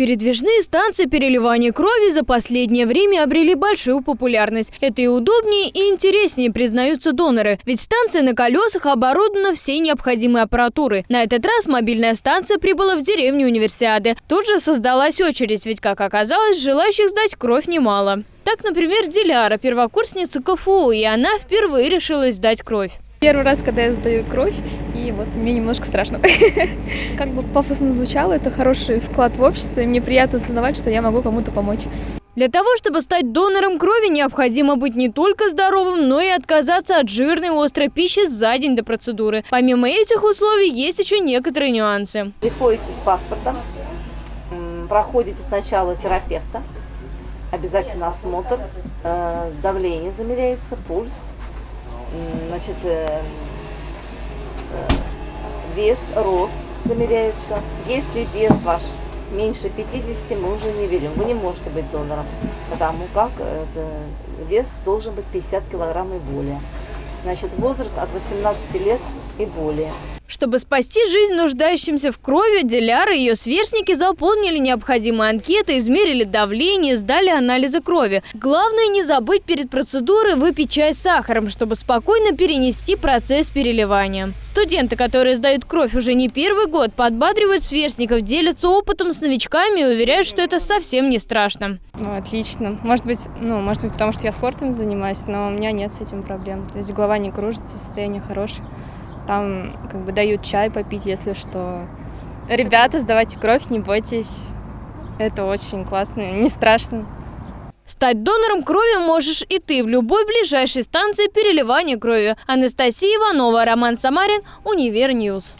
Передвижные станции переливания крови за последнее время обрели большую популярность. Это и удобнее, и интереснее, признаются доноры. Ведь станция на колесах оборудована всей необходимой аппаратурой. На этот раз мобильная станция прибыла в деревню Универсиады. Тут же создалась очередь, ведь, как оказалось, желающих сдать кровь немало. Так, например, Диляра, первокурсница КФУ, и она впервые решилась сдать кровь. Первый раз, когда я сдаю кровь, и вот мне немножко страшно. Как бы пафосно звучало, это хороший вклад в общество, и мне приятно осознавать, что я могу кому-то помочь. Для того, чтобы стать донором крови, необходимо быть не только здоровым, но и отказаться от жирной острой пищи за день до процедуры. Помимо этих условий, есть еще некоторые нюансы. Приходите с паспортом, проходите сначала терапевта, обязательно осмотр, э, давление замеряется, пульс, значит, э, э, вес, рост замеряется. Если вес ваш меньше 50, мы уже не берем. Вы не можете быть донором, потому как это, вес должен быть 50 килограмм и более. Значит, возраст от 18 лет и более. Чтобы спасти жизнь нуждающимся в крови, Диляра и ее сверстники заполнили необходимые анкеты, измерили давление, сдали анализы крови. Главное не забыть перед процедурой выпить чай с сахаром, чтобы спокойно перенести процесс переливания. Студенты, которые сдают кровь уже не первый год, подбадривают сверстников, делятся опытом с новичками и уверяют, что это совсем не страшно. Ну, отлично. Может быть, ну, может быть, потому что я спортом занимаюсь, но у меня нет с этим проблем. То есть голова не кружится, состояние хорошее. Там как бы дают чай попить, если что. Ребята, сдавайте кровь, не бойтесь. Это очень классно, не страшно. Стать донором крови можешь и ты в любой ближайшей станции переливания крови. Анастасия Иванова, Роман Самарин, Универньюз.